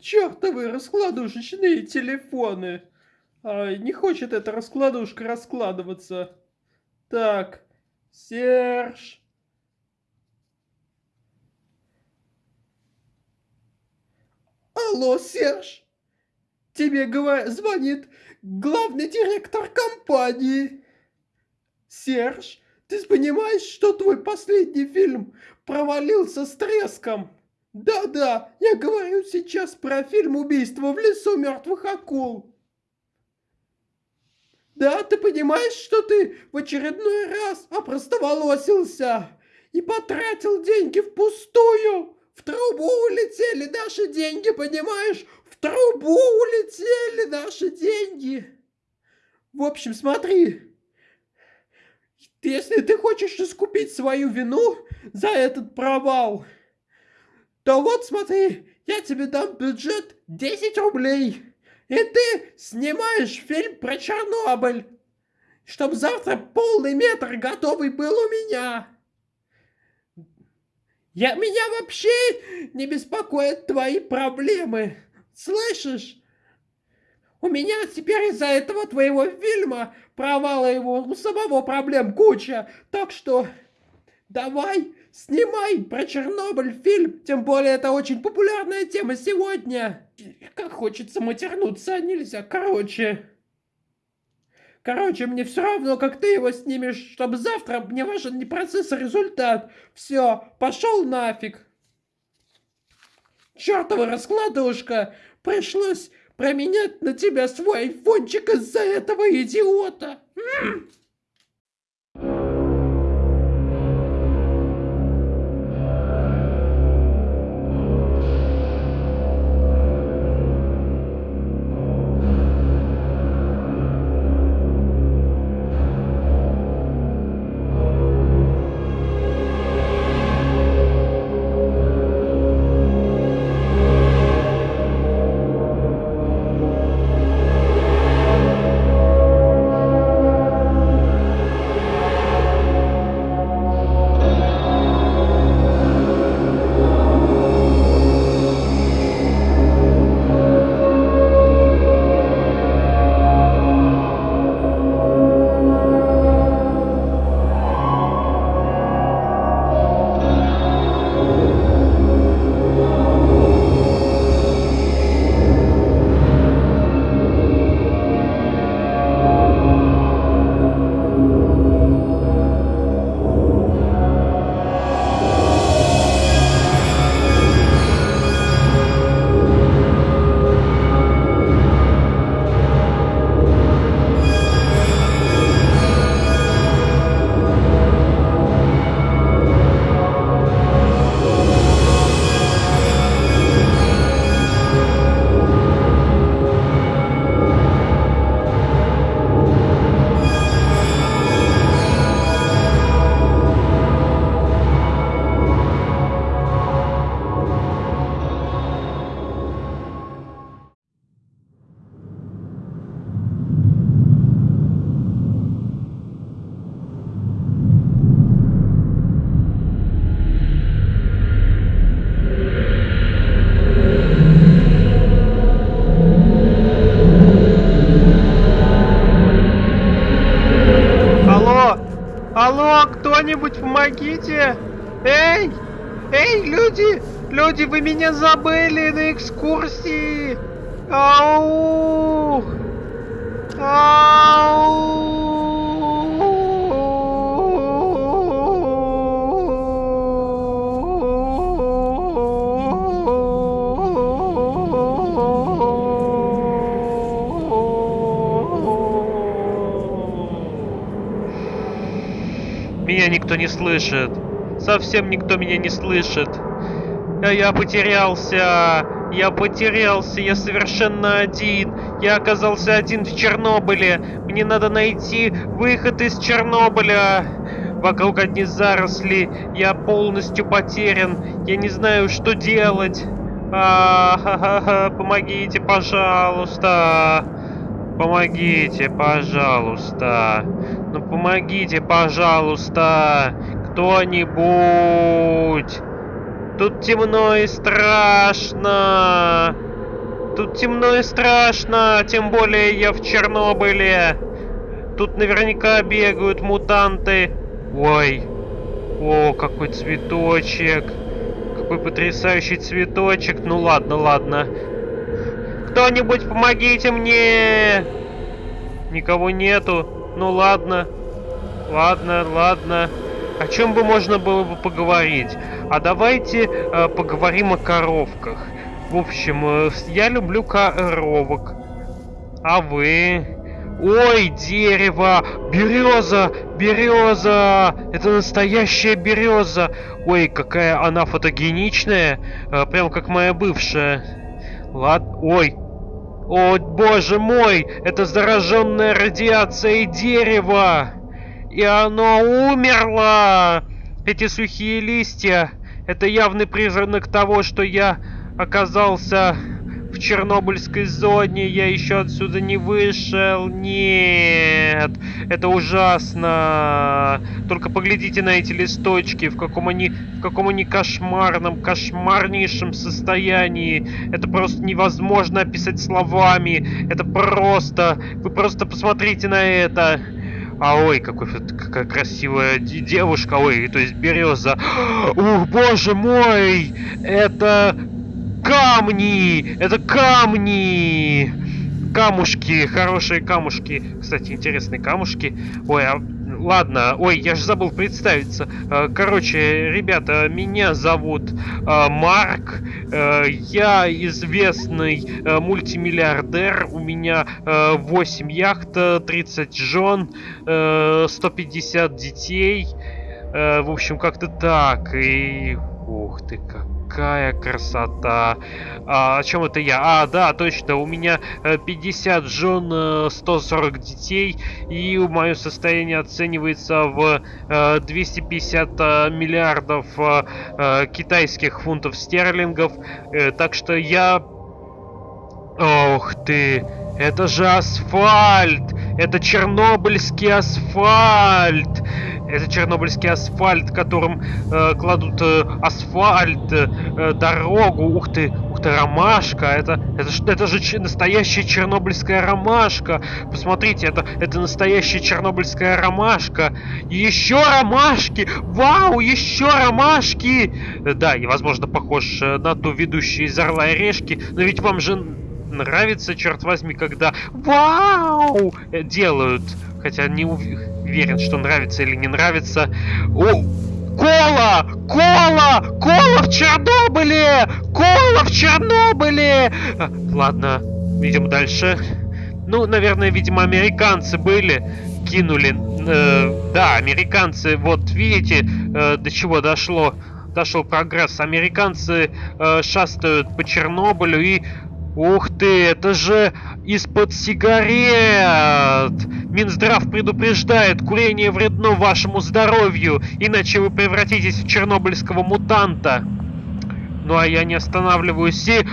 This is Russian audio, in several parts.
Чертовы раскладушечные телефоны! Ай, не хочет эта раскладушка раскладываться. Так, Серж. Алло, Серж. Тебе звонит главный директор компании. Серж, ты понимаешь, что твой последний фильм провалился с треском? Да-да, я говорю сейчас про фильм «Убийство в лесу мертвых акул». Да, ты понимаешь, что ты в очередной раз опростоволосился и потратил деньги впустую? В трубу улетели наши деньги, понимаешь? В трубу улетели наши деньги. В общем, смотри. Если ты хочешь искупить свою вину за этот провал, то вот смотри, я тебе дам бюджет 10 рублей. И ты снимаешь фильм про Чернобыль, чтобы завтра полный метр готовый был у меня. Я, меня вообще не беспокоят твои проблемы. Слышишь? У меня теперь из-за этого твоего фильма, провала его, у самого проблем куча. Так что давай, снимай про Чернобыль фильм. Тем более это очень популярная тема сегодня. Как хочется матернуться, а нельзя. Короче... Короче, мне все равно, как ты его снимешь, чтобы завтра мне важен не процесс, а результат. Все, пошел нафиг. Чертова раскладушка. Пришлось променять на тебя свой айфончик из-за этого идиота. М. кто-нибудь помогите! Эй! Эй, люди! Люди, вы меня забыли на экскурсии! Ау! Ау! Никто не слышит. Совсем никто меня не слышит. А я потерялся. Я потерялся. Я совершенно один. Я оказался один в Чернобыле. Мне надо найти выход из Чернобыля. Вокруг одни заросли. Я полностью потерян. Я не знаю, что делать. А, ха -ха -ха, помогите, пожалуйста. Помогите, пожалуйста. Ну помогите, пожалуйста. Кто-нибудь. Тут темно и страшно. Тут темно и страшно, тем более я в Чернобыле. Тут наверняка бегают мутанты. Ой. О, какой цветочек. Какой потрясающий цветочек. Ну ладно, ладно. Кто-нибудь помогите мне! Никого нету. Ну ладно. Ладно, ладно. О чем бы можно было бы поговорить? А давайте э, поговорим о коровках. В общем, э, я люблю коровок. А вы? Ой, дерево! Береза! Береза! Это настоящая береза! Ой, какая она фотогеничная! Э, прям как моя бывшая. Ладно. Ой, о, боже мой! Это зараженная радиацией дерево! И оно умерло! Эти сухие листья, это явный признак того, что я оказался в Чернобыльской зоне, я еще отсюда не вышел. Нет, это ужасно. Только поглядите на эти листочки, в каком они, в каком они кошмарном, кошмарнейшем состоянии. Это просто невозможно описать словами. Это просто, вы просто посмотрите на это. А ой, какой, какая красивая девушка, ой, то есть береза. Ух, боже мой! Это камни! Это камни! Камушки, хорошие камушки. Кстати, интересные камушки. Ой, а ладно, ой, я же забыл представиться. Э, короче, ребята, меня зовут э, Марк. Э, я известный мультимиллиардер. У меня 8 яхт, 30 жен, 150 детей. В общем, как-то так. И... Ух ты, как какая красота. А, о чем это я? А, да, точно, у меня 50 э, жен, 140 э, детей, и мое состояние оценивается в 250 э, миллиардов китайских фунтов стерлингов. Так что я... Ох ты, это же асфальт! Это чернобыльский асфальт! Это чернобыльский асфальт, которым э, кладут э, асфальт, э, дорогу. Ух ты, ух ты, ромашка. Это, это, это же настоящая чернобыльская ромашка. Посмотрите, это, это настоящая чернобыльская ромашка. Еще ромашки! Вау, еще ромашки! Да, и, возможно, похож э, на ту ведущую из Орла и Решки. Но ведь вам же нравится, черт возьми, когда вау делают. Хотя не уверен, что нравится или не нравится. О, Кола! Кола! Кола в Чернобыле! Кола в Чернобыле! А, ладно, идем дальше. Ну, наверное, видимо, американцы были, кинули. Э, да, американцы, вот видите, э, до чего дошло. Дошел прогресс. Американцы э, шастают по Чернобылю и Ух ты, это же из-под сигарет! Минздрав предупреждает, курение вредно вашему здоровью, иначе вы превратитесь в чернобыльского мутанта. Ну а я не останавливаюсь и...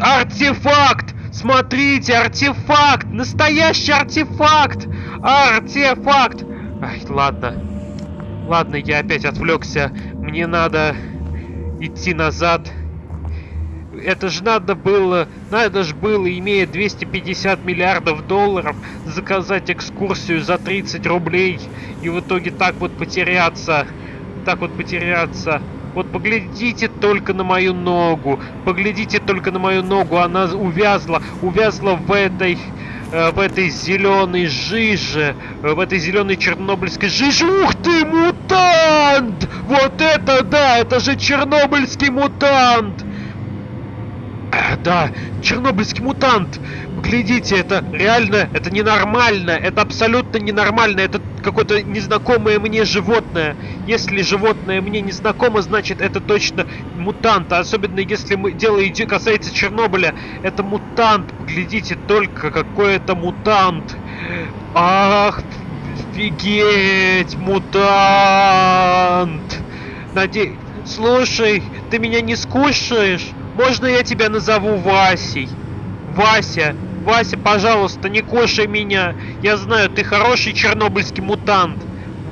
Артефакт! Смотрите, артефакт! Настоящий артефакт! Артефакт! Ай, ладно. Ладно, я опять отвлекся. Мне надо идти назад это же надо было, надо же было, имея 250 миллиардов долларов, заказать экскурсию за 30 рублей и в итоге так вот потеряться, так вот потеряться. Вот поглядите только на мою ногу, поглядите только на мою ногу, она увязла, увязла в этой э, в этой зеленой жиже, в этой зеленой чернобыльской жиже. Ух ты, мутант! Вот это да, это же чернобыльский мутант! Да, чернобыльский мутант. Глядите, это реально, это ненормально, это абсолютно ненормально, это какое-то незнакомое мне животное. Если животное мне незнакомо, значит это точно мутант. Особенно если мы, дело идет, касается Чернобыля. Это мутант. Глядите только, какой это мутант. Ах, офигеть, мутант. Надеюсь... Слушай, ты меня не скушаешь? Можно я тебя назову Васей? Вася, Вася, пожалуйста, не кушай меня. Я знаю, ты хороший чернобыльский мутант.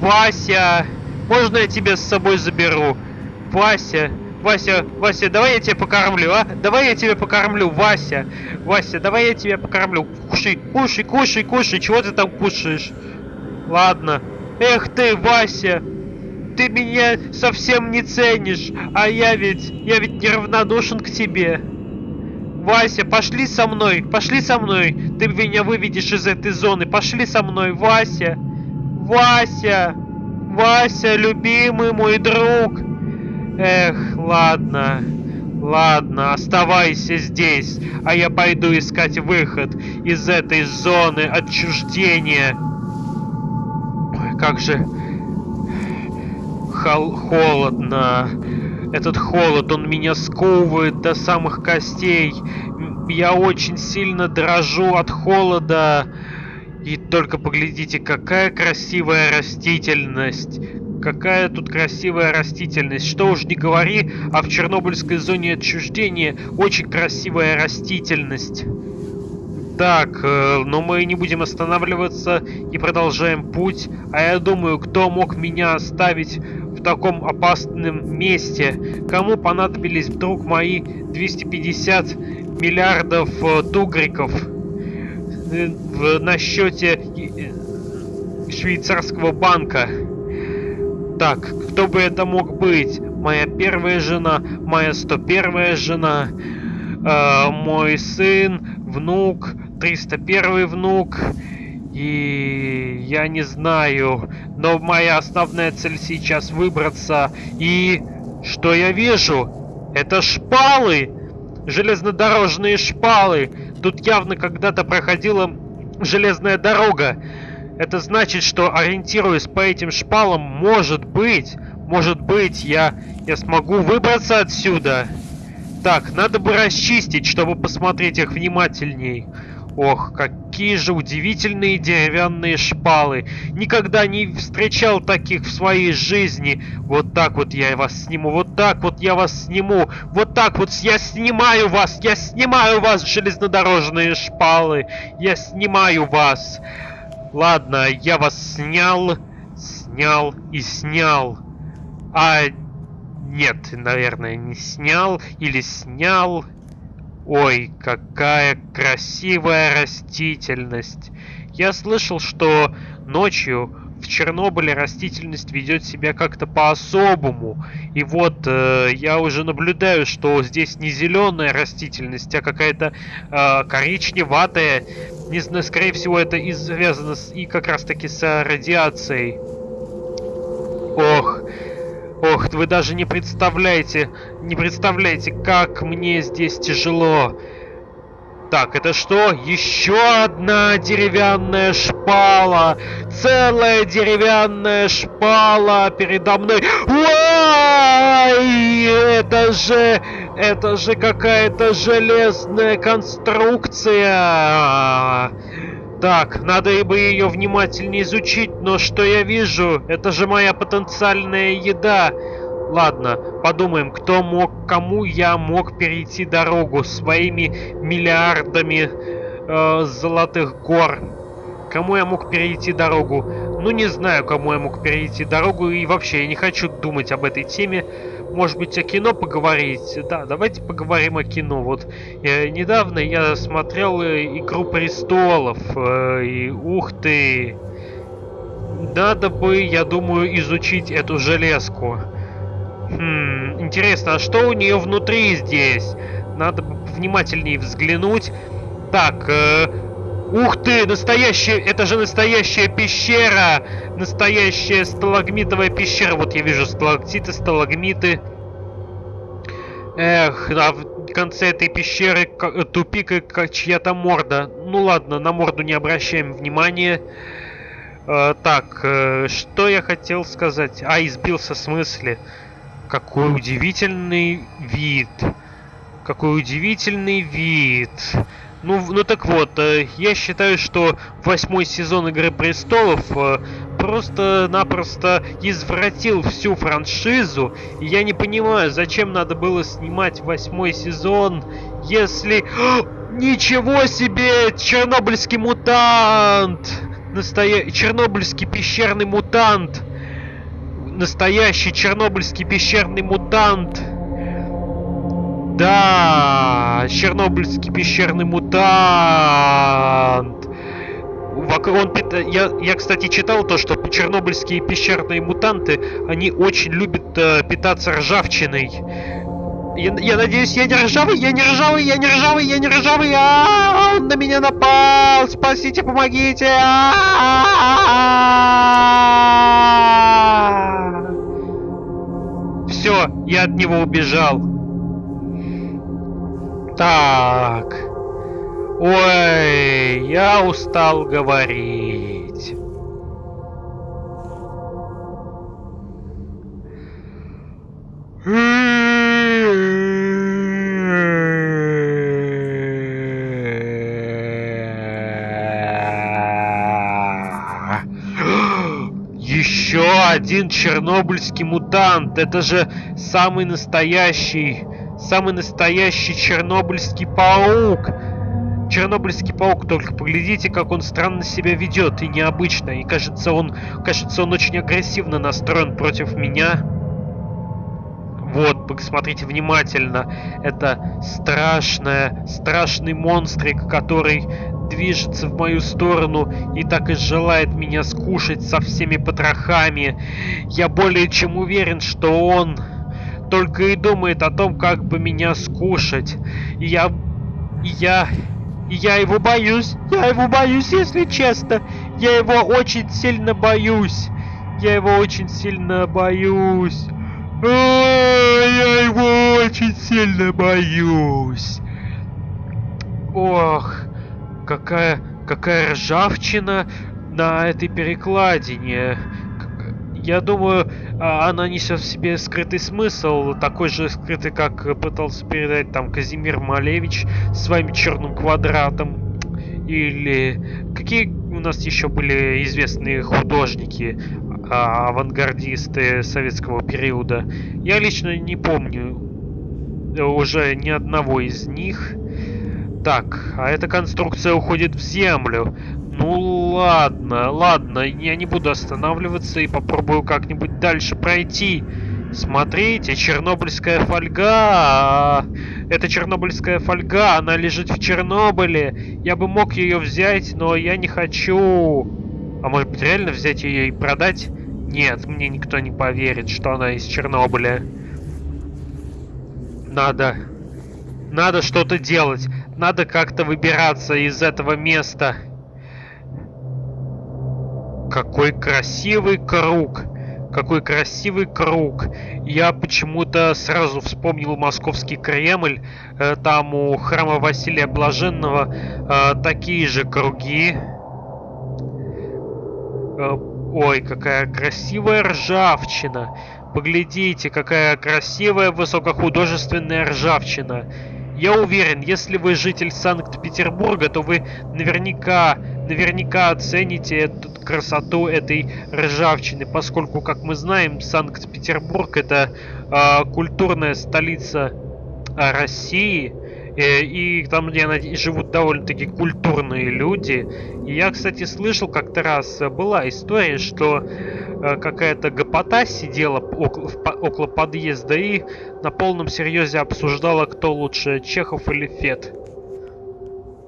Вася, можно я тебя с собой заберу? Вася, Вася, Вася, давай я тебя покормлю, а? Давай я тебя покормлю, Вася. Вася, давай я тебя покормлю. Кушай, кушай, кушай, кушай. Чего ты там кушаешь? Ладно. Эх ты, Вася. Ты меня совсем не ценишь. А я ведь, я ведь неравнодушен к тебе. Вася, пошли со мной, пошли со мной. Ты меня выведешь из этой зоны. Пошли со мной, Вася. Вася. Вася, любимый мой друг. Эх, ладно. Ладно, оставайся здесь, а я пойду искать выход из этой зоны отчуждения. Ой, как же хол холодно. Этот холод, он меня сковывает до самых костей. Я очень сильно дрожу от холода. И только поглядите, какая красивая растительность. Какая тут красивая растительность. Что уж не говори, а в Чернобыльской зоне отчуждения очень красивая растительность. Так, э, но мы не будем останавливаться и продолжаем путь. А я думаю, кто мог меня оставить в таком опасном месте? Кому понадобились вдруг мои 250 миллиардов э, тугриков э, на счете швейцарского банка? Так, кто бы это мог быть? Моя первая жена, моя 101 жена, э, мой сын, внук, 301 внук. И я не знаю, но моя основная цель сейчас выбраться. И что я вижу? Это шпалы! Железнодорожные шпалы! Тут явно когда-то проходила железная дорога. Это значит, что ориентируясь по этим шпалам, может быть, может быть, я, я смогу выбраться отсюда. Так, надо бы расчистить, чтобы посмотреть их внимательней. Ох, какие же удивительные деревянные шпалы. Никогда не встречал таких в своей жизни. Вот так вот я вас сниму, вот так вот я вас сниму. Вот так вот я снимаю вас, я снимаю вас, железнодорожные шпалы. Я снимаю вас. Ладно, я вас снял, снял и снял. А нет, наверное, не снял или снял. Ой, какая красивая растительность. Я слышал, что ночью в Чернобыле растительность ведет себя как-то по-особому. И вот э, я уже наблюдаю, что здесь не зеленая растительность, а какая-то э, коричневатая. Не знаю, скорее всего, это и связано с, и как раз таки с радиацией. Ох, ох, вы даже не представляете, не представляете, как мне здесь тяжело. Так, это что? Еще одна деревянная шпала! Целая деревянная шпала передо мной! Ой! Это же... Это же какая-то железная конструкция! Так, надо бы ее внимательнее изучить, но что я вижу? Это же моя потенциальная еда! Ладно, подумаем, кто мог, кому я мог перейти дорогу своими миллиардами э, золотых гор. Кому я мог перейти дорогу? Ну, не знаю, кому я мог перейти дорогу. И вообще, я не хочу думать об этой теме. Может быть, о кино поговорить? Да, давайте поговорим о кино. Вот э, недавно я смотрел э, «Игру престолов». Э, и ух ты! Надо бы, я думаю, изучить эту железку. Хм, интересно, а что у нее внутри здесь? Надо внимательнее взглянуть. Так, э, ух ты, настоящая, это же настоящая пещера! Настоящая сталагмитовая пещера. Вот я вижу сталактиты, сталагмиты. Эх, а в конце этой пещеры тупик и чья-то морда. Ну ладно, на морду не обращаем внимания. Э, так, э, что я хотел сказать? А, избился с мысли. Какой удивительный вид. Какой удивительный вид. Ну, ну так вот, э, я считаю, что восьмой сезон Игры Престолов э, просто-напросто извратил всю франшизу. И я не понимаю, зачем надо было снимать восьмой сезон, если... Ничего себе! Чернобыльский мутант! Настоя... Чернобыльский пещерный мутант! настоящий чернобыльский пещерный мутант. Да, чернобыльский пещерный мутант. Он, я, я, кстати, читал то, что чернобыльские пещерные мутанты, они очень любят э, питаться ржавчиной. Я, я надеюсь, я не ржавый, я не ржавый, я не ржавый, я не ржавый. А, -а, -а он на меня напал! Спасите, помогите! А -а -а Все, я от него убежал. Так. Ой, я устал говорить. Еще один чернобыльский мутант. Это же самый настоящий Самый настоящий чернобыльский паук. Чернобыльский паук, только поглядите, как он странно себя ведет и необычно. И кажется, он, кажется, он очень агрессивно настроен против меня. Вот, посмотрите внимательно. Это страшная, страшный монстрик, который движется в мою сторону и так и желает меня скушать со всеми потрохами. Я более чем уверен, что он только и думает о том, как бы меня скушать. И я... И я... И я его боюсь. Я его боюсь, если честно. Я его очень сильно боюсь. Я его очень сильно боюсь. А, я его очень сильно боюсь. Ох, какая, какая ржавчина на этой перекладине. Я думаю, а, она несет в себе скрытый смысл, такой же скрытый, как пытался передать там Казимир Малевич своим черным квадратом. Или какие у нас еще были известные художники, а, авангардисты советского периода. Я лично не помню уже ни одного из них. Так, а эта конструкция уходит в землю. Ну ладно, ладно, я не буду останавливаться и попробую как-нибудь дальше пройти. Смотрите, чернобыльская фольга. Это чернобыльская фольга, она лежит в Чернобыле. Я бы мог ее взять, но я не хочу. А может быть реально взять ее и продать? Нет, мне никто не поверит, что она из Чернобыля. Надо... Надо что-то делать. Надо как-то выбираться из этого места. Какой красивый круг! Какой красивый круг! Я почему-то сразу вспомнил Московский Кремль. Э, там у храма Василия Блаженного э, такие же круги. Э, ой, какая красивая ржавчина! Поглядите, какая красивая высокохудожественная ржавчина. Я уверен, если вы житель Санкт-Петербурга, то вы наверняка, наверняка оцените эту красоту этой ржавчины, поскольку, как мы знаем, Санкт-Петербург это э, культурная столица э, России, и там, где живут довольно-таки культурные люди. И я, кстати, слышал как-то раз, была история, что э, какая-то гопота сидела около, около подъезда и на полном серьезе обсуждала, кто лучше, Чехов или Фет.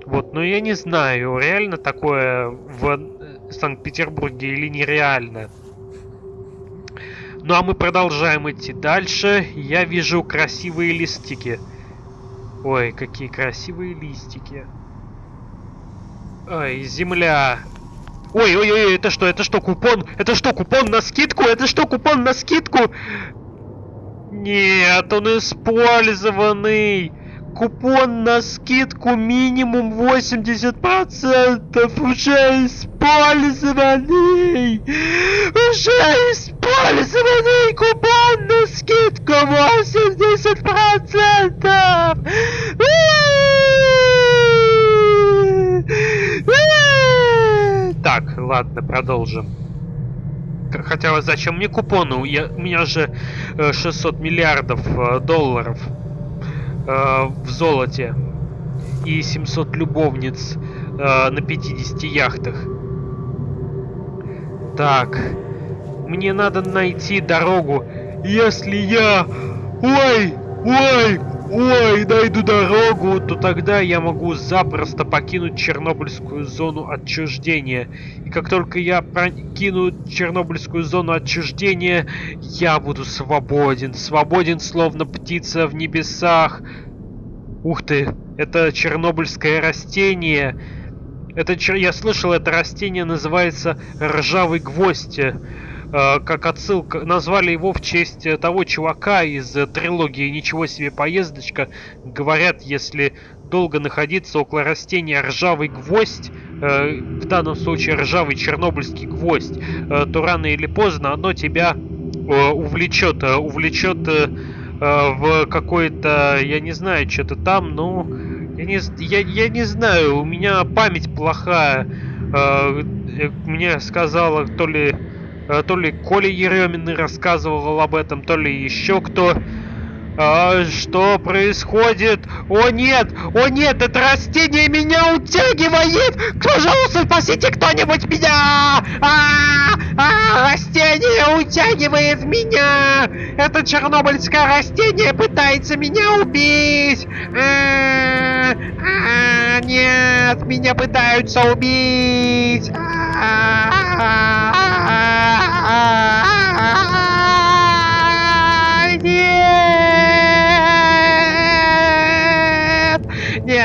Вот, но я не знаю, реально такое в Санкт-Петербурге или нереально. Ну а мы продолжаем идти дальше. Я вижу красивые листики. Ой, какие красивые листики. Ой, земля. Ой, ой, ой, это что, это что, купон? Это что, купон на скидку? Это что, купон на скидку? Нет, он использованный. Купон на скидку минимум 80% уже использованный! Уже использованный купон на скидку 80%! Так, ладно, продолжим. Хотя зачем мне купоны? Я, у меня же 600 э, миллиардов э, долларов э, в золоте и 700 любовниц э, на 50 яхтах. Так, мне надо найти дорогу. Если я... Ой, ой, ой, найду дорогу, то тогда я могу запросто покинуть Чернобыльскую зону отчуждения. И как только я покину Чернобыльскую зону отчуждения, я буду свободен. Свободен, словно птица в небесах. Ух ты, это чернобыльское растение. Это, я слышал, это растение называется ржавый гвоздь. Э, как отсылка, назвали его в честь э, того чувака из э, трилогии «Ничего себе поездочка». Говорят, если долго находиться около растения ржавый гвоздь, в данном случае ржавый чернобыльский гвоздь, то рано или поздно оно тебя увлечет, увлечет в какой-то, я не знаю, что-то там, ну, я не, я, я не знаю, у меня память плохая. Мне сказала то ли Э, то ли Коля Еремин рассказывал об этом, то ли еще кто. А, что происходит? О нет! О нет! Это растение меня утягивает! Пожалуйста, спасите кто-нибудь меня! А, а, растение утягивает меня! Это чернобыльское растение пытается меня убить! А, а, нет! Меня пытаются убить! А, а,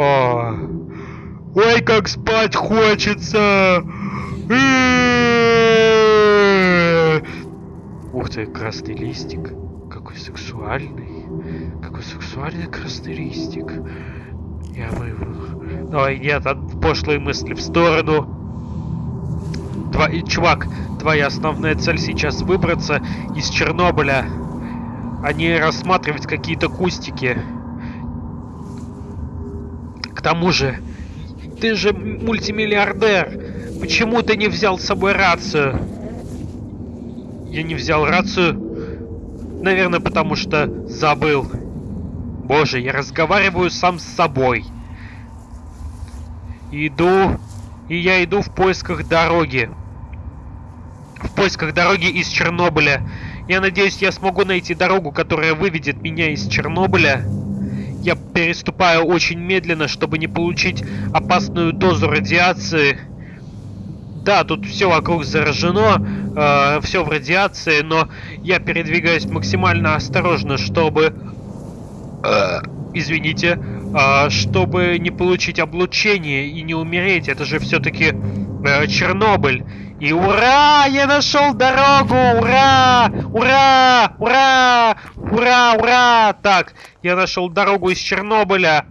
О. Ой, как спать хочется. Ух ты, красный листик. Какой сексуальный. Какой сексуальный красный листик. Я его... Ой, нет, от пошлой мысли в сторону. Тва... Чувак, твоя основная цель сейчас выбраться из Чернобыля, а не рассматривать какие-то кустики. К тому же, ты же мультимиллиардер. Почему ты не взял с собой рацию? Я не взял рацию. Наверное, потому что забыл. Боже, я разговариваю сам с собой. Иду, и я иду в поисках дороги в поисках дороги из Чернобыля. Я надеюсь, я смогу найти дорогу, которая выведет меня из Чернобыля. Я переступаю очень медленно, чтобы не получить опасную дозу радиации. Да, тут все вокруг заражено, э, все в радиации, но я передвигаюсь максимально осторожно, чтобы... Э, извините, э, чтобы не получить облучение и не умереть. Это же все-таки э, Чернобыль. И ура! Я нашел дорогу! Ура! Ура! Ура! Ура! Ура! Так, я нашел дорогу из Чернобыля.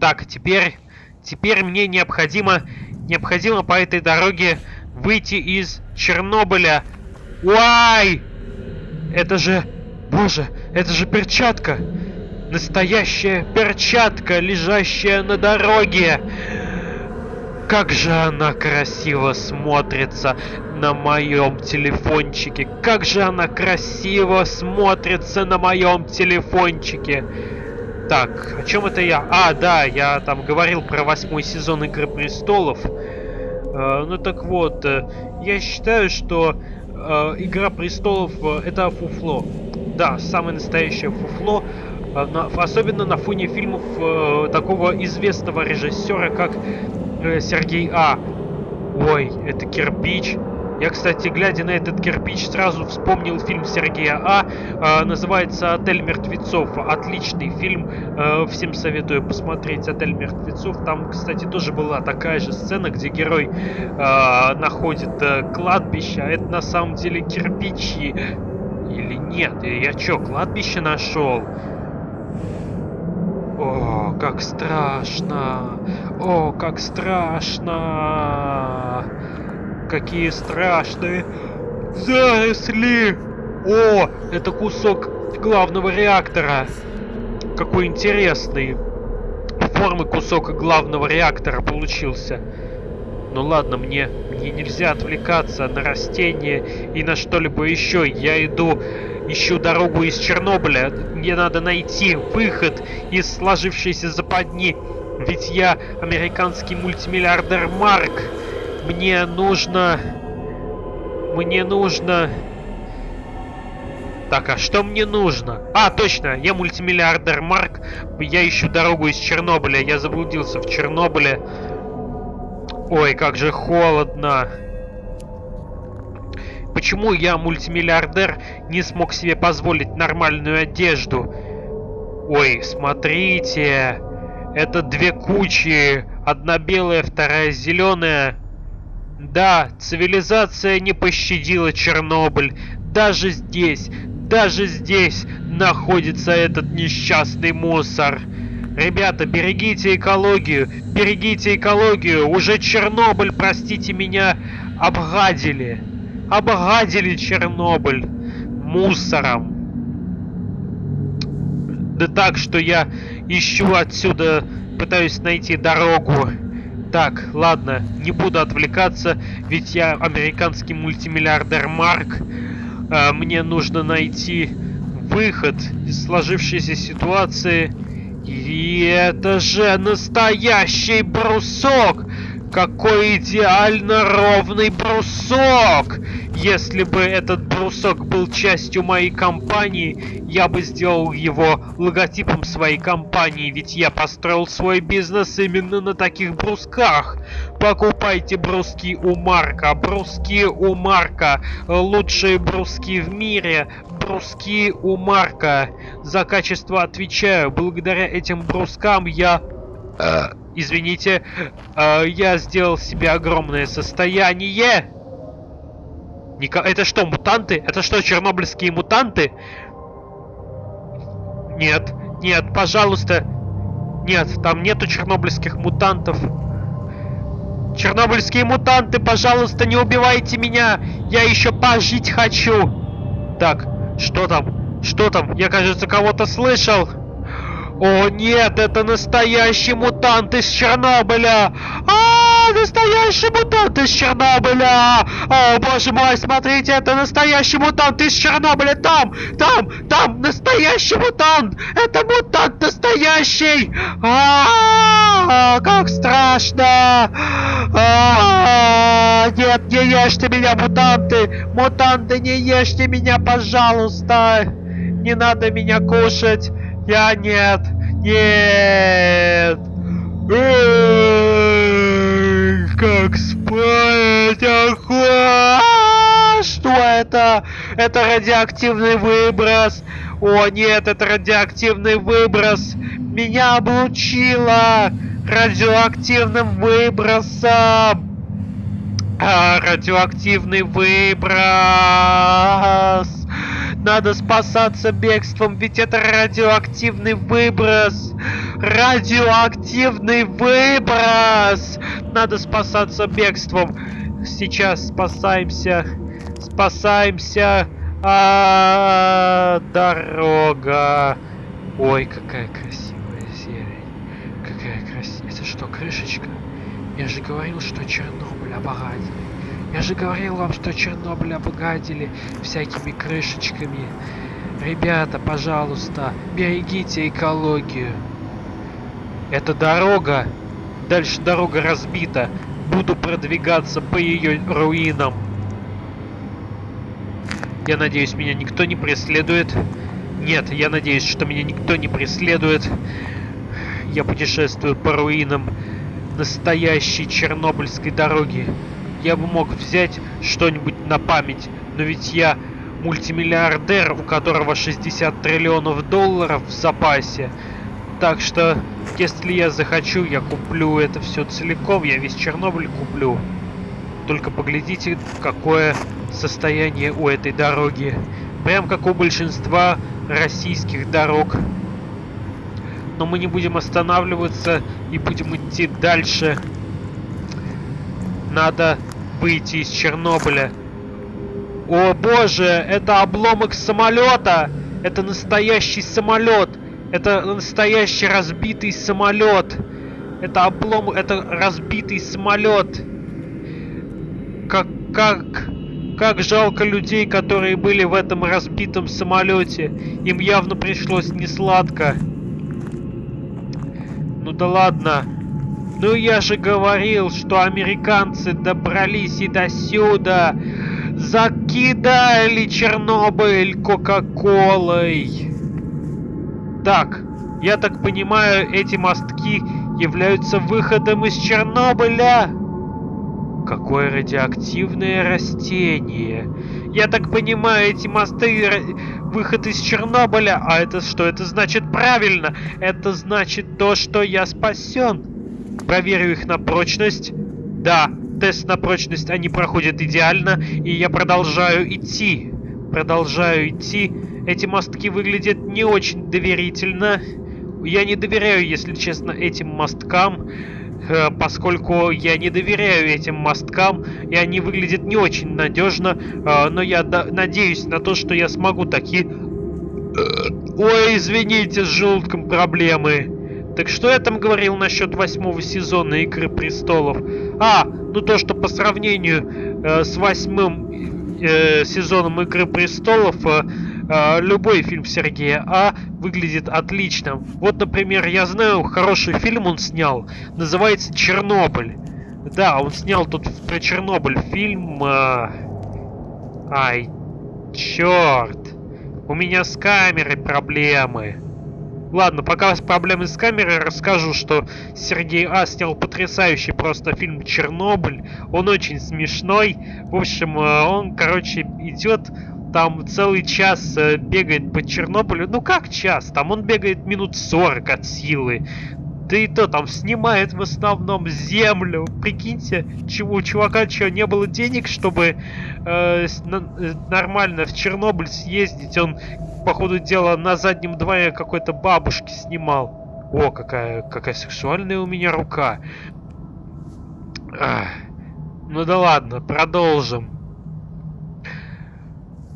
Так, теперь... Теперь мне необходимо... Необходимо по этой дороге выйти из Чернобыля. Уай! Это же... Боже, это же перчатка! Настоящая перчатка, лежащая на дороге! Как же она красиво смотрится на моем телефончике. Как же она красиво смотрится на моем телефончике. Так, о чем это я? А, да, я там говорил про восьмой сезон Игры Престолов. Э, ну так вот, э, я считаю, что э, Игра Престолов это фуфло. Да, самое настоящее фуфло. Э, на, особенно на фоне фильмов э, такого известного режиссера, как э, Сергей А. Ой, это кирпич. Я, кстати, глядя на этот кирпич, сразу вспомнил фильм Сергея А. Э, называется «Отель мертвецов». Отличный фильм. Э, всем советую посмотреть «Отель мертвецов». Там, кстати, тоже была такая же сцена, где герой э, находит э, кладбище, а это на самом деле кирпичи. Или нет? Я что, кладбище нашел? О, как страшно! О, как страшно! Какие страшные заросли! О, это кусок, главного реактора. Какой интересный формы кусок главного реактора получился. Ну ладно, мне, мне нельзя отвлекаться на растения и на что-либо еще. Я иду, ищу дорогу из Чернобыля. Мне надо найти выход из сложившейся западни. Ведь я американский мультимиллиардер Марк. Мне нужно... Мне нужно... Так, а что мне нужно? А, точно, я мультимиллиардер Марк. Я ищу дорогу из Чернобыля. Я заблудился в Чернобыле. Ой, как же холодно. Почему я, мультимиллиардер, не смог себе позволить нормальную одежду? Ой, смотрите. Это две кучи. Одна белая, вторая зеленая. Да, цивилизация не пощадила Чернобыль. Даже здесь, даже здесь находится этот несчастный мусор. Ребята, берегите экологию, берегите экологию. Уже Чернобыль, простите меня, обгадили. Обгадили Чернобыль мусором. Да так, что я ищу отсюда, пытаюсь найти дорогу. Так, ладно, не буду отвлекаться, ведь я американский мультимиллиардер Марк. А, мне нужно найти выход из сложившейся ситуации. И это же настоящий брусок! Какой идеально ровный брусок! Если бы этот брусок был частью моей компании, я бы сделал его логотипом своей компании, ведь я построил свой бизнес именно на таких брусках. Покупайте бруски у Марка, бруски у Марка, лучшие бруски в мире, бруски у Марка. За качество отвечаю, благодаря этим брускам я... Э, извините, э, я сделал себе огромное состояние. Ника... Это что, мутанты? Это что, чернобыльские мутанты? Нет, нет, пожалуйста. Нет, там нету чернобыльских мутантов. Чернобыльские мутанты, пожалуйста, не убивайте меня! Я еще пожить хочу! Так, что там? Что там? Я, кажется, кого-то слышал. О, нет, это настоящий мутант из Чернобыля! А, настоящий мутант из Чернобыля! О, боже мой, смотрите, это настоящий мутант из Чернобыля! Там, там, там, настоящий мутант! Это мутант настоящий! А, как страшно! А, нет, не ешьте меня, мутанты! Мутанты, не ешьте меня, пожалуйста! Не надо меня кушать! Я нет! Нет! Эй, как спать? Охуа! Что это? Это радиоактивный выброс! О нет, это радиоактивный выброс! Меня облучило радиоактивным выбросом! А, радиоактивный выброс! Надо спасаться бегством, ведь это радиоактивный выброс. Радиоактивный выброс! Надо спасаться бегством. Сейчас спасаемся. Спасаемся. А, -а, -а дорога. Ой, какая красивая зелень. Какая красивая. Это что, крышечка? Я же говорил, что Чернобыль обогатил. Я же говорил вам, что Чернобыль обгадили всякими крышечками. Ребята, пожалуйста, берегите экологию. Это дорога. Дальше дорога разбита. Буду продвигаться по ее руинам. Я надеюсь, меня никто не преследует. Нет, я надеюсь, что меня никто не преследует. Я путешествую по руинам настоящей чернобыльской дороги я бы мог взять что-нибудь на память, но ведь я мультимиллиардер, у которого 60 триллионов долларов в запасе. Так что, если я захочу, я куплю это все целиком, я весь Чернобыль куплю. Только поглядите, какое состояние у этой дороги. Прям как у большинства российских дорог. Но мы не будем останавливаться и будем идти дальше. Надо выйти из Чернобыля. О боже, это обломок самолета! Это настоящий самолет. Это настоящий разбитый самолет. Это облом, это разбитый самолет. Как, как, как жалко людей, которые были в этом разбитом самолете. Им явно пришлось не сладко. Ну да ладно. Ну я же говорил, что американцы добрались и до сюда. Закидали Чернобыль Кока-Колой. Так, я так понимаю, эти мостки являются выходом из Чернобыля. Какое радиоактивное растение. Я так понимаю, эти мосты выход из Чернобыля. А это что? Это значит правильно. Это значит то, что я спасен. Проверю их на прочность. Да, тест на прочность они проходят идеально. И я продолжаю идти. Продолжаю идти. Эти мостки выглядят не очень доверительно. Я не доверяю, если честно, этим мосткам. Э, поскольку я не доверяю этим мосткам, и они выглядят не очень надежно, э, но я надеюсь на то, что я смогу такие... Э, ой, извините, с желудком проблемы. Так что я там говорил насчет восьмого сезона Игры Престолов? А, ну то, что по сравнению э, с восьмым э, сезоном Игры Престолов э, э, любой фильм Сергея А выглядит отлично. Вот, например, я знаю, хороший фильм он снял, называется «Чернобыль». Да, он снял тут про Чернобыль фильм... Э... Ай, черт. У меня с камерой проблемы. Ладно, пока проблемы с камерой расскажу, что Сергей А снял потрясающий просто фильм «Чернобыль». Он очень смешной. В общем, э, он, короче, идет там целый час э, бегает по Чернобылю. Ну как час? Там он бегает минут 40 от силы. Да и то там снимает в основном землю. Прикиньте, чего у чувака что, не было денег, чтобы э, э, нормально в Чернобыль съездить. Он, по ходу дела, на заднем дворе какой-то бабушки снимал. О, какая, какая сексуальная у меня рука. Ах. Ну да ладно, продолжим.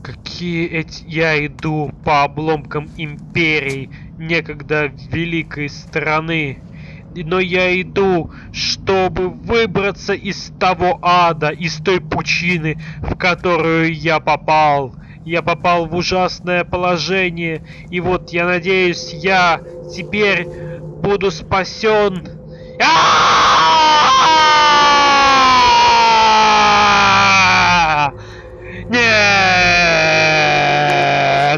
Какие эти... Я иду по обломкам империи, некогда великой страны. Но я иду, чтобы выбраться из того ада, из той пучины, в которую я попал. Я попал в ужасное положение, и вот я надеюсь, я теперь буду спасен. Нет!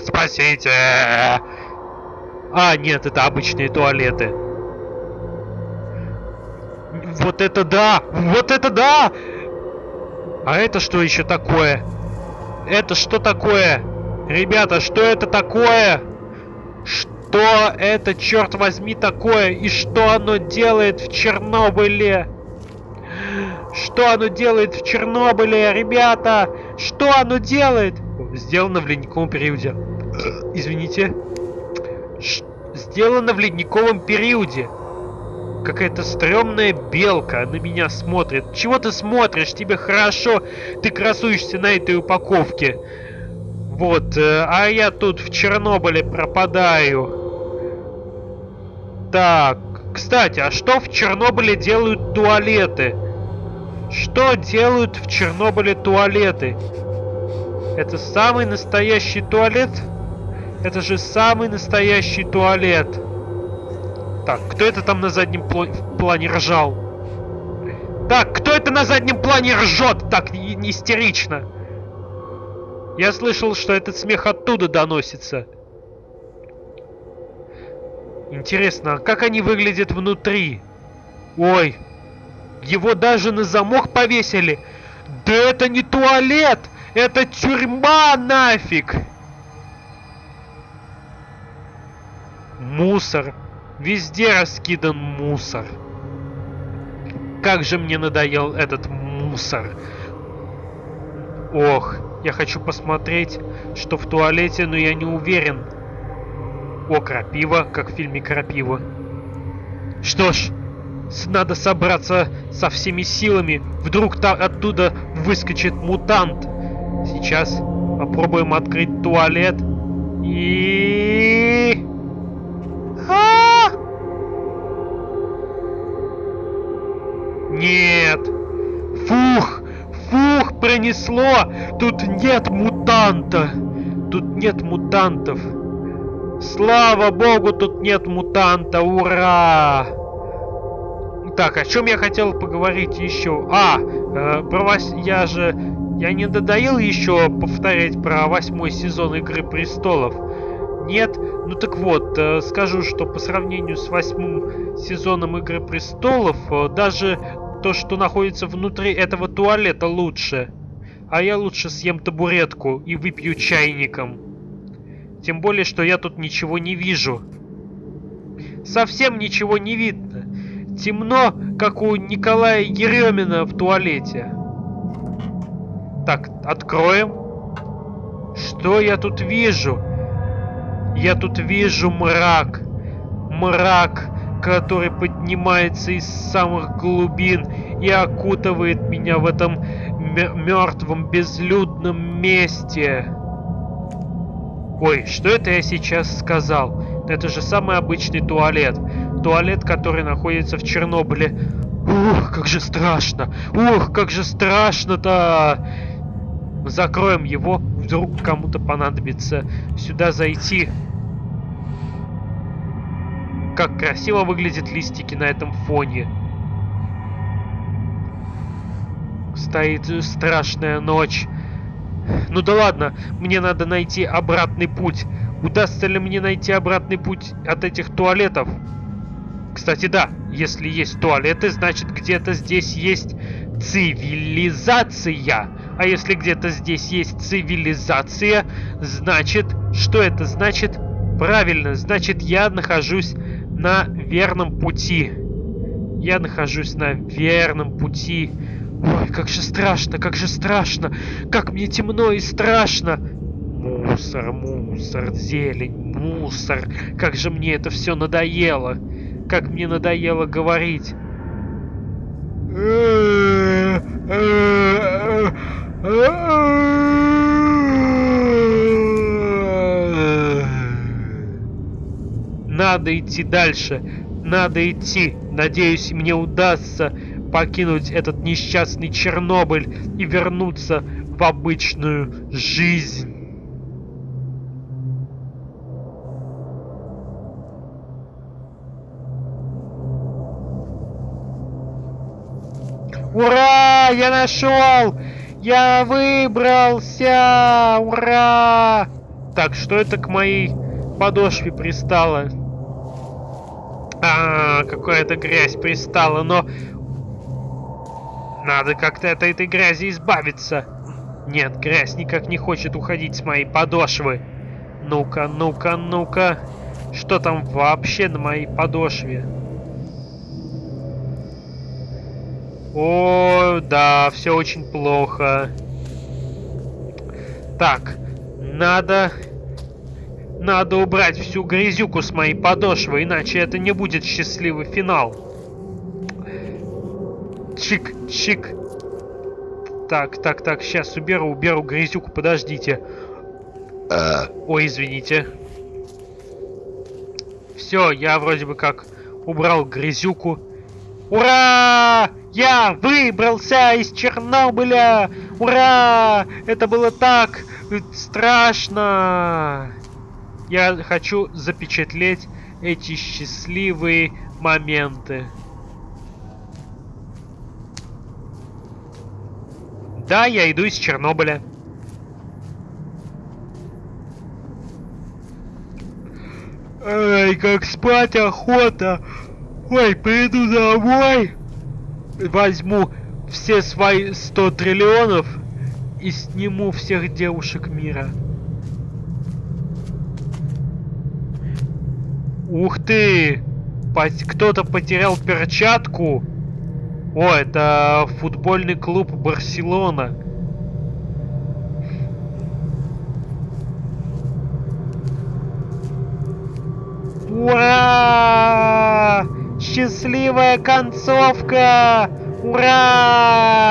спасите! А, нет, это обычные туалеты. Вот это да! Вот это да! А это что еще такое? Это что такое? Ребята, что это такое? Что это, черт возьми, такое? И что оно делает в Чернобыле? Что оно делает в Чернобыле, ребята? Что оно делает? Сделано в ледниковом периоде. Извините. Ш сделано в ледниковом периоде. Какая-то стрёмная белка на меня смотрит. Чего ты смотришь? Тебе хорошо. Ты красуешься на этой упаковке. Вот, э, а я тут в Чернобыле пропадаю. Так, кстати, а что в Чернобыле делают туалеты? Что делают в Чернобыле туалеты? Это самый настоящий туалет? Это же самый настоящий туалет. Так, кто это там на заднем плане ржал? Так, кто это на заднем плане ржет так не, истерично? Я слышал, что этот смех оттуда доносится. Интересно, а как они выглядят внутри? Ой, его даже на замок повесили. Да это не туалет! Это тюрьма нафиг! Мусор. Везде раскидан мусор. Как же мне надоел этот мусор. Ох, я хочу посмотреть, что в туалете, но я не уверен. О, крапива, как в фильме «Крапива». Что ж, надо собраться со всеми силами. Вдруг там оттуда выскочит мутант. Сейчас попробуем открыть туалет. И... Нет. Фух, фух, пронесло. Тут нет мутанта. Тут нет мутантов. Слава богу, тут нет мутанта. Ура! Так, о чем я хотел поговорить еще? А, э, про вас я же... Я не додоил еще повторять про восьмой сезон Игры Престолов. Нет? Ну так вот, э, скажу, что по сравнению с восьмым сезоном Игры Престолов, э, даже то, что находится внутри этого туалета лучше. А я лучше съем табуретку и выпью чайником. Тем более, что я тут ничего не вижу. Совсем ничего не видно. Темно, как у Николая Еремина в туалете. Так, откроем. Что я тут вижу? Я тут вижу мрак. Мрак, который поднимается из самых глубин и окутывает меня в этом мертвом безлюдном месте. Ой, что это я сейчас сказал? Это же самый обычный туалет. Туалет, который находится в Чернобыле. Ух, как же страшно! Ух, как же страшно-то! Закроем его, вдруг кому-то понадобится сюда зайти. Как красиво выглядят листики на этом фоне. Стоит страшная ночь. Ну да ладно, мне надо найти обратный путь. Удастся ли мне найти обратный путь от этих туалетов? Кстати, да, если есть туалеты, значит где-то здесь есть цивилизация. А если где-то здесь есть цивилизация, значит, что это значит? Правильно, значит я нахожусь на верном пути. Я нахожусь на верном пути. Ой, как же страшно, как же страшно. Как мне темно и страшно. Мусор, мусор, зелень, мусор. Как же мне это все надоело. Как мне надоело говорить. Надо идти дальше. Надо идти. Надеюсь, мне удастся покинуть этот несчастный Чернобыль и вернуться в обычную жизнь. Ура! Я нашел! Я выбрался! Ура! Так, что это к моей подошве пристало? А, какая-то грязь пристала, но надо как-то от этой грязи избавиться. Нет, грязь никак не хочет уходить с моей подошвы. Ну-ка, ну-ка, ну-ка. Что там вообще на моей подошве? О, да, все очень плохо. Так, надо... Надо убрать всю грязюку с моей подошвы, иначе это не будет счастливый финал. Чик, чик. Так, так, так, сейчас уберу, уберу грязюку, подождите. А. Ой, извините. Все, я вроде бы как убрал грязюку. Ура! Я выбрался из Чернобыля! Ура! Это было так страшно! Я хочу запечатлеть эти счастливые моменты. Да, я иду из Чернобыля. Эй, как спать охота. Ой, приду домой. Возьму все свои 100 триллионов и сниму всех девушек мира. Ух ты! Кто-то потерял перчатку. О, это футбольный клуб Барселона. Ура! Счастливая концовка! Ура!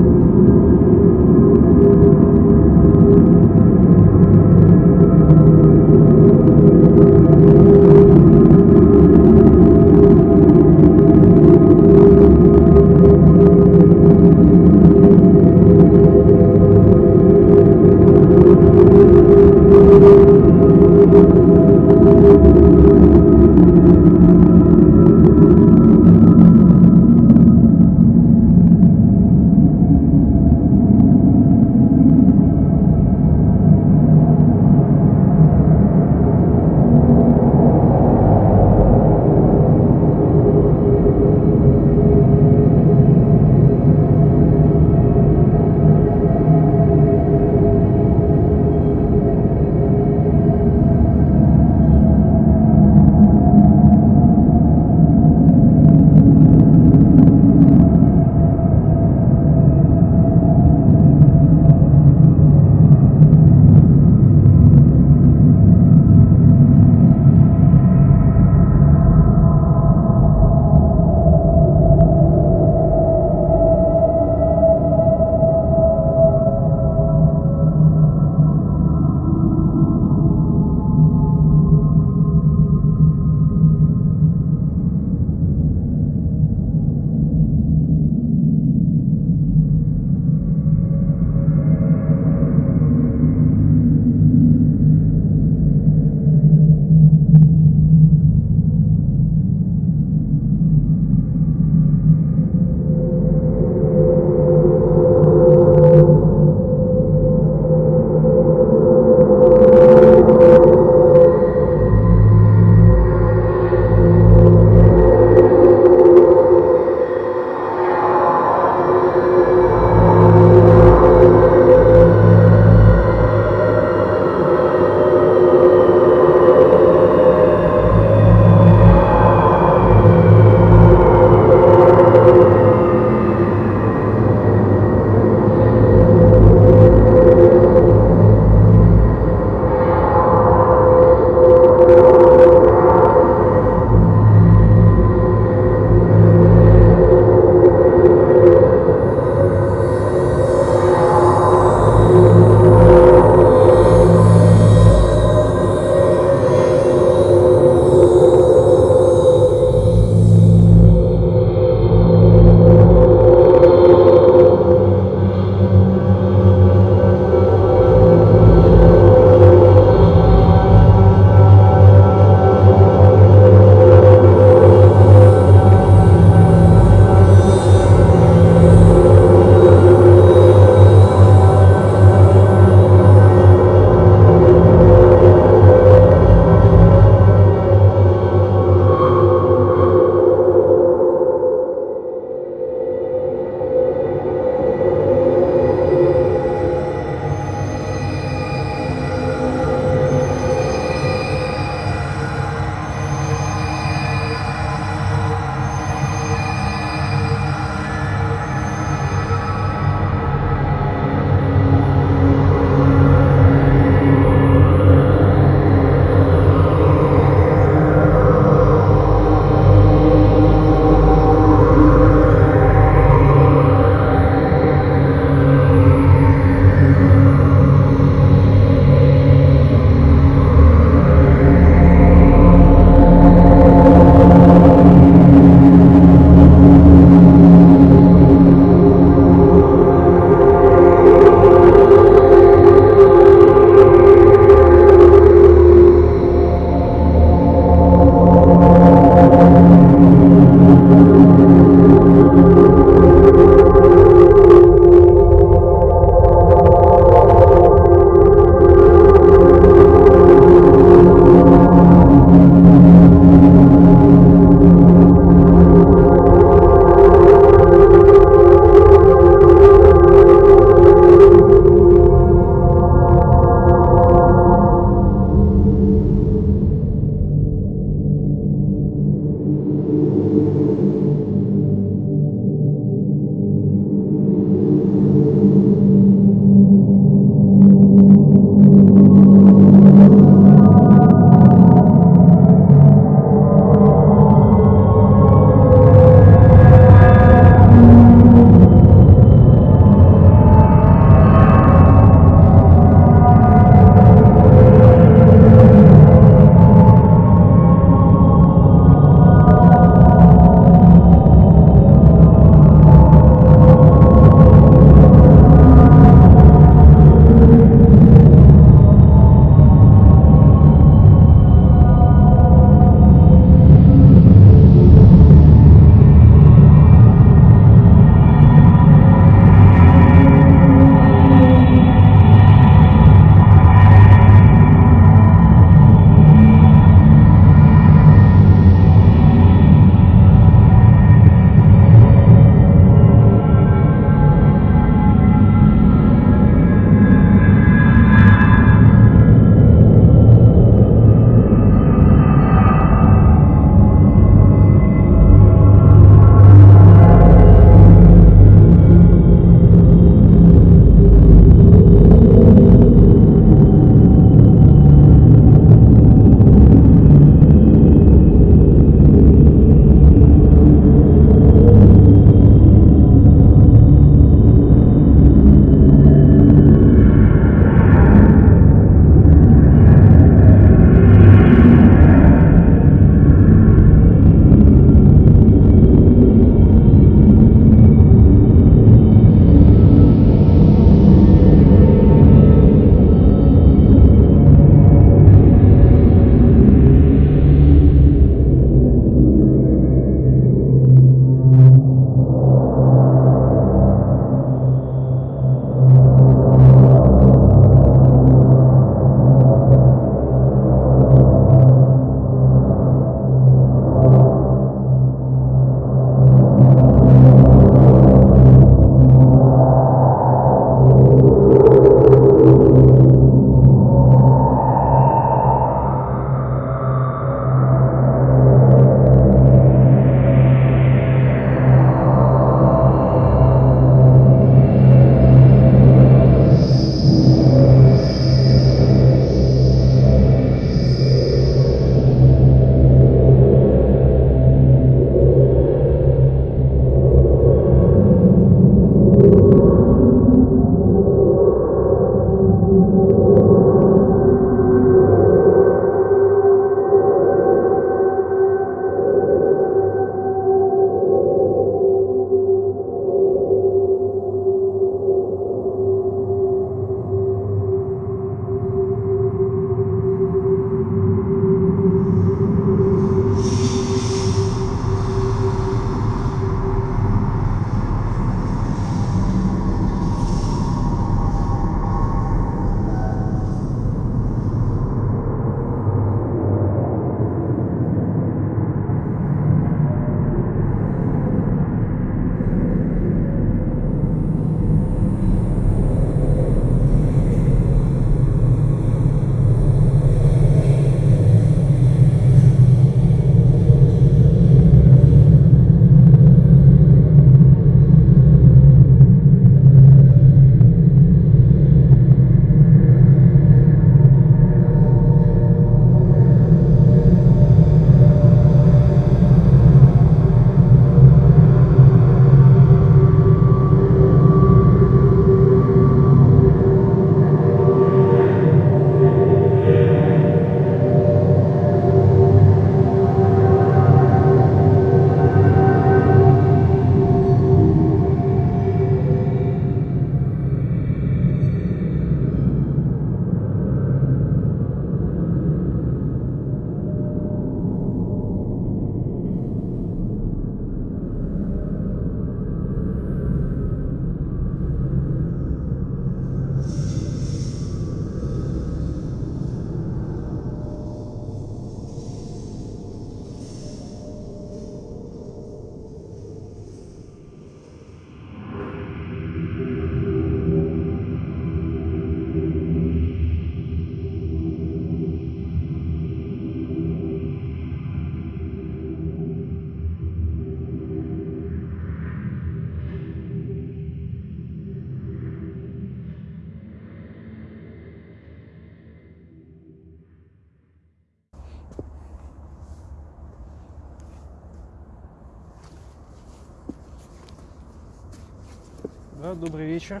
Добрый вечер.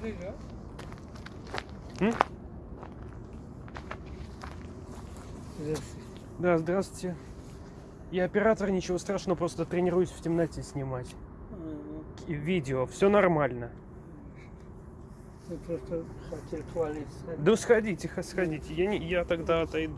Привет. М? Здравствуйте. Да, здравствуйте. Я оператор, ничего страшного, просто тренируюсь в темноте снимать. И видео, все нормально. Вы просто хотели хвалиться. Да сходите, сходите. Я, не, я тогда отойду.